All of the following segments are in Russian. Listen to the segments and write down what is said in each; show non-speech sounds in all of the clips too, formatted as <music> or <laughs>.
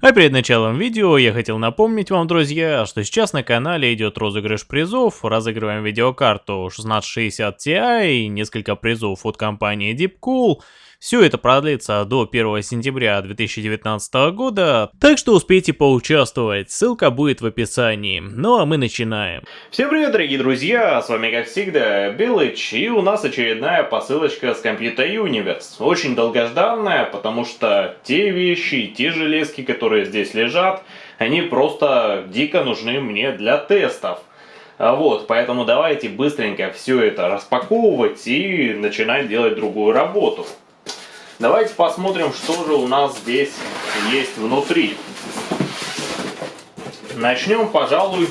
А перед началом видео я хотел напомнить вам, друзья, что сейчас на канале идет розыгрыш призов. Разыгрываем видеокарту 1660 Ti и несколько призов от компании Deepcool. Все это продлится до 1 сентября 2019 года, так что успейте поучаствовать, ссылка будет в описании. Ну а мы начинаем. Всем привет, дорогие друзья, с вами как всегда Белыч, и у нас очередная посылочка с Computer Universe. Очень долгожданная, потому что те вещи, те железки, которые здесь лежат, они просто дико нужны мне для тестов. А вот, поэтому давайте быстренько все это распаковывать и начинать делать другую работу. Давайте посмотрим, что же у нас здесь есть внутри. Начнем, пожалуй,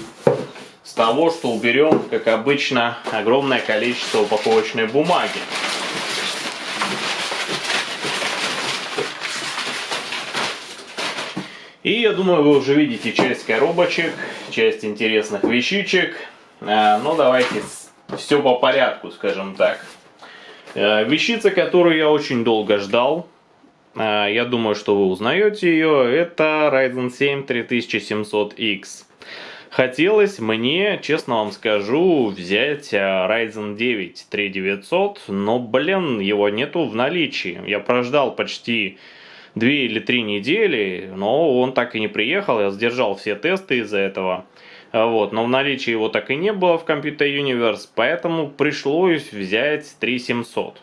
с того, что уберем, как обычно, огромное количество упаковочной бумаги. И я думаю, вы уже видите часть коробочек, часть интересных вещичек. А, Но ну, давайте все по порядку, скажем так. Э, вещица, которую я очень долго ждал, э, я думаю, что вы узнаете ее, это Ryzen 7 3700X. Хотелось мне, честно вам скажу, взять э, Ryzen 9 3900, но, блин, его нету в наличии. Я прождал почти 2 или 3 недели, но он так и не приехал, я сдержал все тесты из-за этого. А вот, но в наличии его так и не было в Computer Universe, поэтому пришлось взять 3700.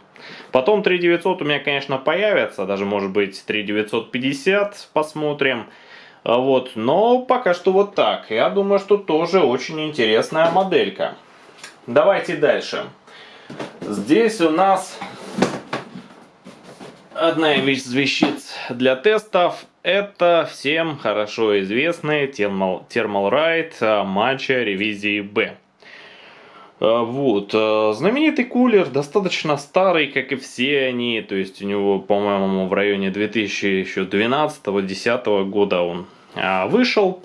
Потом 3900 у меня, конечно, появится, даже может быть 3950, посмотрим. А вот, но пока что вот так. Я думаю, что тоже очень интересная моделька. Давайте дальше. Здесь у нас одна из вещиц для тестов это всем хорошо известный Thermal, Thermal Ride матча ревизии B. А, вот, а, знаменитый кулер достаточно старый, как и все они, то есть у него, по-моему, в районе 2012-2010 года он а, вышел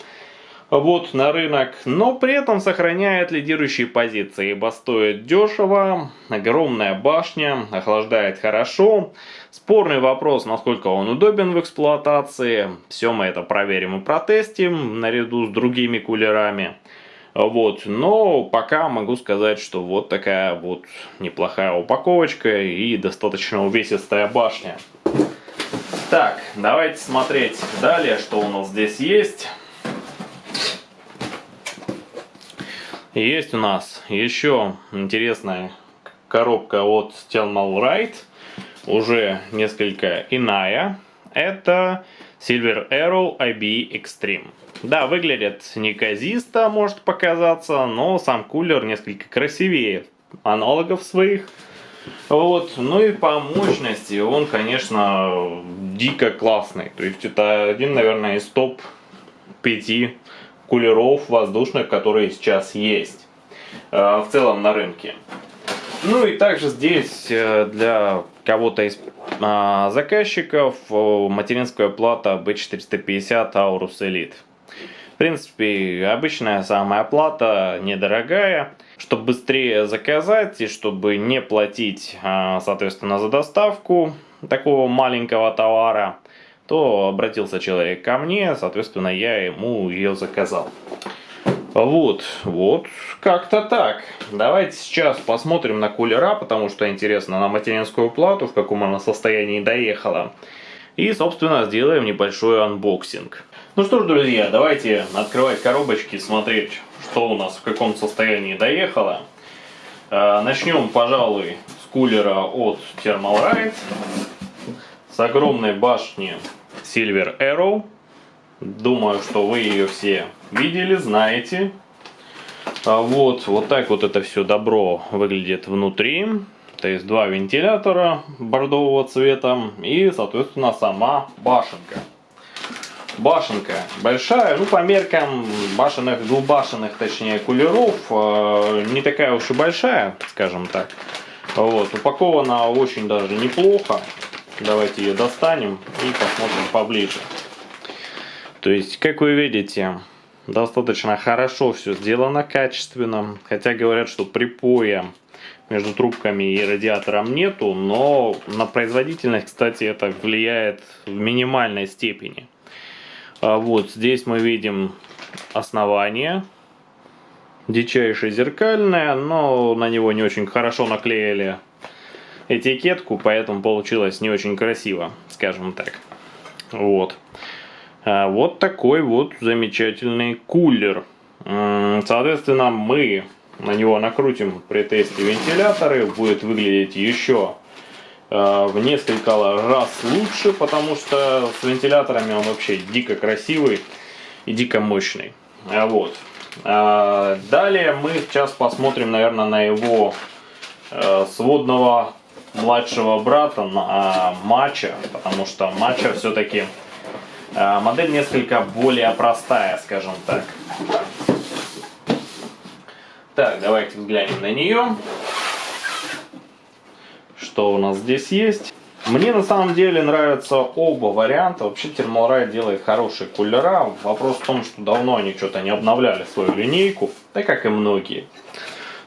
вот на рынок, но при этом сохраняет лидирующие позиции, ибо стоит дешево, огромная башня, охлаждает хорошо. Спорный вопрос, насколько он удобен в эксплуатации, все мы это проверим и протестим наряду с другими кулерами. Вот, но пока могу сказать, что вот такая вот неплохая упаковочка и достаточно увесистая башня. Так, давайте смотреть далее, что у нас здесь есть. Есть у нас еще интересная коробка от Thermal Ride, уже несколько иная. Это Silver Arrow IB Extreme. Да, выглядит неказисто, может показаться, но сам кулер несколько красивее аналогов своих. Вот, ну и по мощности он, конечно, дико классный. То есть это один, наверное, из топ 5 кулеров воздушных, которые сейчас есть э, в целом на рынке. Ну и также здесь э, для кого-то из а, заказчиков материнская плата B450 Aorus Elite. В принципе, обычная самая плата, недорогая. Чтобы быстрее заказать и чтобы не платить, а, соответственно, за доставку такого маленького товара, то обратился человек ко мне, соответственно, я ему ее заказал. Вот, вот, как-то так. Давайте сейчас посмотрим на кулера, потому что интересно на материнскую плату, в каком она состоянии доехала. И, собственно, сделаем небольшой unboxing. Ну что ж, друзья, давайте открывать коробочки, смотреть, что у нас в каком состоянии доехало. А, начнем, пожалуй, с кулера от Thermalright. С огромной башни Silver Arrow. Думаю, что вы ее все видели, знаете. А вот, вот так вот это все добро выглядит внутри. То есть два вентилятора бордового цвета и, соответственно, сама башенка. Башенка большая, ну по меркам башенных, двухбашенных, точнее, кулеров, э, не такая уж и большая, скажем так. Вот, упакована очень даже неплохо. Давайте ее достанем и посмотрим поближе. То есть, как вы видите, достаточно хорошо все сделано, качественно. Хотя говорят, что припоя между трубками и радиатором нету, но на производительность, кстати, это влияет в минимальной степени. А вот здесь мы видим основание. Дичайшее зеркальное, но на него не очень хорошо наклеили этикетку, поэтому получилось не очень красиво, скажем так. Вот. А вот такой вот замечательный кулер. Соответственно, мы на него накрутим при тесте вентиляторы. Будет выглядеть еще э, в несколько раз лучше, потому что с вентиляторами он вообще дико красивый и дико мощный. А вот. А далее мы сейчас посмотрим, наверное, на его э, сводного младшего брата, на матча, потому что матча все-таки э, модель несколько более простая, скажем так. Так, давайте взглянем на нее. Что у нас здесь есть? Мне на самом деле нравятся оба варианта. Вообще Thermalright делает хорошие кулера. Вопрос в том, что давно они что-то не обновляли свою линейку. Так как и многие.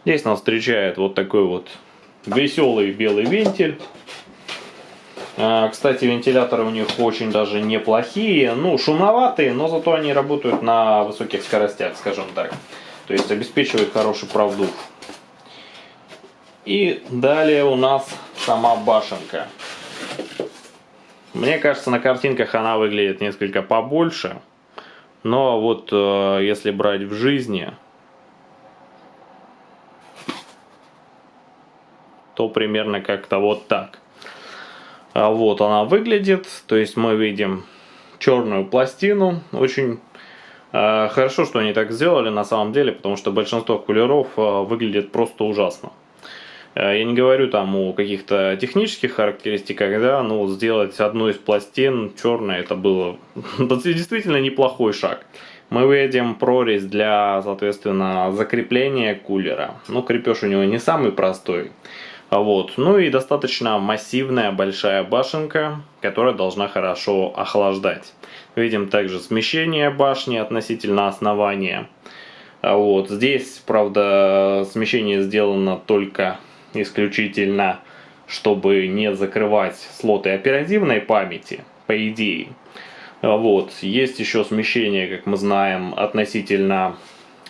Здесь нас встречает вот такой вот веселый белый вентиль. А, кстати, вентиляторы у них очень даже неплохие. Ну, шумноватые, но зато они работают на высоких скоростях, скажем так. То есть обеспечивает хороший продув. И далее у нас сама башенка. Мне кажется, на картинках она выглядит несколько побольше. Но вот э, если брать в жизни, то примерно как-то вот так. А вот она выглядит. То есть мы видим черную пластину, очень Э, хорошо, что они так сделали на самом деле, потому что большинство кулеров э, выглядит просто ужасно. Э, я не говорю там о каких-то технических характеристиках, да, но сделать одну из пластин черной, это было <laughs> действительно неплохой шаг. Мы видим прорезь для, соответственно, закрепления кулера. Ну, крепеж у него не самый простой. Вот. Ну и достаточно массивная большая башенка, которая должна хорошо охлаждать. Видим также смещение башни относительно основания. А вот здесь, правда, смещение сделано только исключительно, чтобы не закрывать слоты оперативной памяти, по идее. А вот, есть еще смещение, как мы знаем, относительно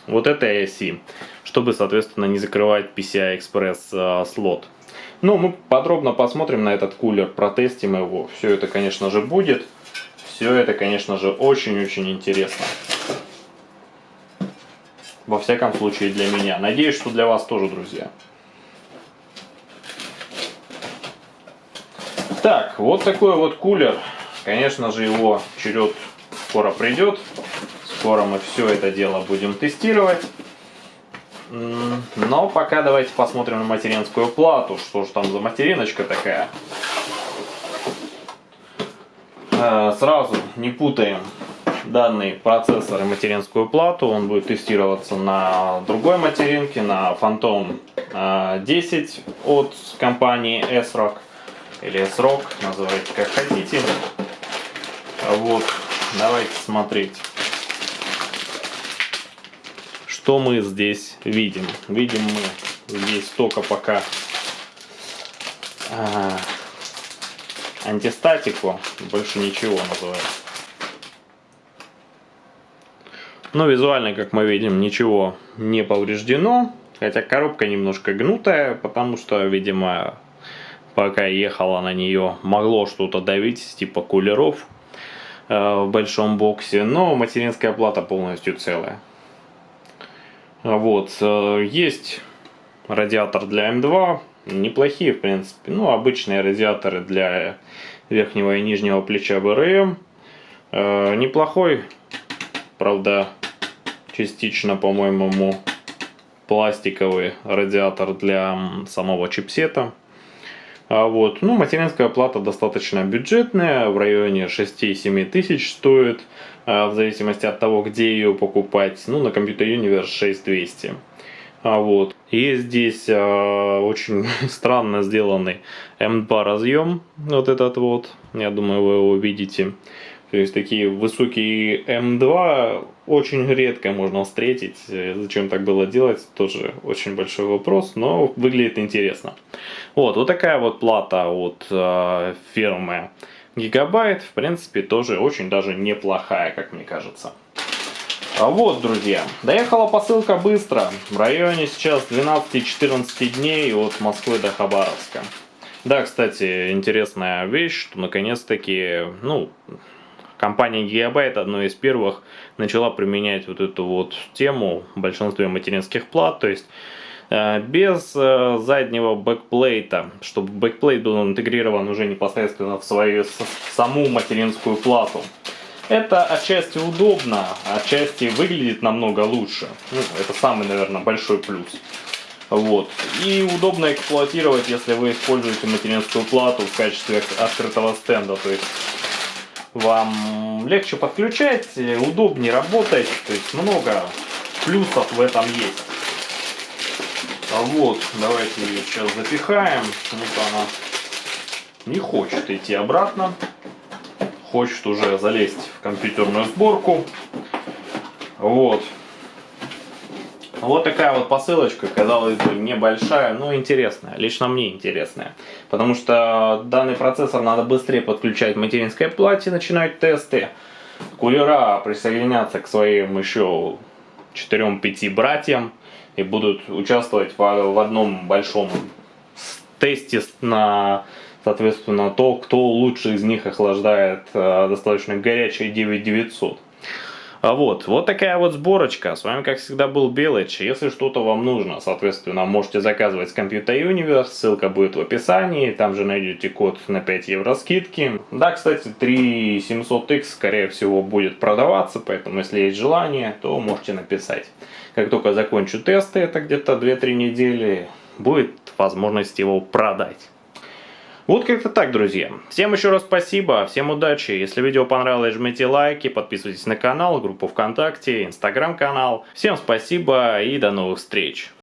вот этой оси, чтобы, соответственно, не закрывать PCI-Express а, слот. Ну, мы подробно посмотрим на этот кулер, протестим его. Все это, конечно же, будет. Все это, конечно же, очень-очень интересно. Во всяком случае для меня. Надеюсь, что для вас тоже, друзья. Так, вот такой вот кулер. Конечно же, его черед скоро придет. Скоро мы все это дело будем тестировать. Но пока давайте посмотрим на материнскую плату. Что же там за материночка такая. Э, сразу не путаем данный процессор и материнскую плату. Он будет тестироваться на другой материнке, на Phantom 10 э, от компании S-Rock или S-Rock, называйте как хотите. Вот, давайте смотреть. Что мы здесь видим? Видим мы здесь только пока а, антистатику, больше ничего называется. Но визуально, как мы видим, ничего не повреждено. Хотя коробка немножко гнутая, потому что, видимо, пока ехала на нее, могло что-то давить, типа кулеров э, в большом боксе. Но материнская плата полностью целая. Вот, э, есть радиатор для М2, неплохие, в принципе. Ну, обычные радиаторы для верхнего и нижнего плеча БРМ. Э, неплохой, правда, частично, по-моему, пластиковый радиатор для самого чипсета. А вот, ну, материнская плата достаточно бюджетная, в районе 6-7 тысяч стоит, э, в зависимости от того, где ее покупать. Ну, на Computer Universe 6200. А вот. Есть здесь э, очень <laughs> странно сделанный M2 разъем, вот этот вот, я думаю вы его видите. То есть такие высокие M2 очень редко можно встретить. Зачем так было делать, тоже очень большой вопрос, но выглядит интересно. Вот, вот такая вот плата от э, фирмы гигабайт, в принципе, тоже очень даже неплохая, как мне кажется. А вот, друзья, доехала посылка быстро. В районе сейчас 12-14 дней от Москвы до Хабаровска. Да, кстати, интересная вещь, что наконец-таки, ну, компания Gigabyte одной из первых начала применять вот эту вот тему в большинстве материнских плат, то есть э, без э, заднего backplate а, чтобы backplate был интегрирован уже непосредственно в свою саму материнскую плату. Это отчасти удобно, отчасти выглядит намного лучше. Ну, это самый, наверное, большой плюс. Вот. И удобно эксплуатировать, если вы используете материнскую плату в качестве открытого стенда. То есть вам легче подключать, удобнее работать. То есть много плюсов в этом есть. А вот, давайте ее сейчас запихаем. Вот она не хочет идти обратно хочет уже залезть в компьютерную сборку. Вот. Вот такая вот посылочка, казалось бы, небольшая, но интересная. Лично мне интересная. Потому что данный процессор надо быстрее подключать к материнской плате, начинать тесты. Кулера присоединятся к своим еще 4-5 братьям и будут участвовать в одном большом тесте на соответственно, то, кто лучше из них охлаждает э, достаточно горячий 9900. А вот, вот такая вот сборочка. С вами, как всегда, был Белыч. Если что-то вам нужно, соответственно, можете заказывать с Computer Universe. Ссылка будет в описании. Там же найдете код на 5 евро скидки. Да, кстати, 3700X, скорее всего, будет продаваться. Поэтому, если есть желание, то можете написать. Как только закончу тесты, это где-то 2-3 недели, будет возможность его продать. Вот как-то так, друзья. Всем еще раз спасибо, всем удачи. Если видео понравилось, жмите лайки, подписывайтесь на канал, группу ВКонтакте, Инстаграм-канал. Всем спасибо и до новых встреч.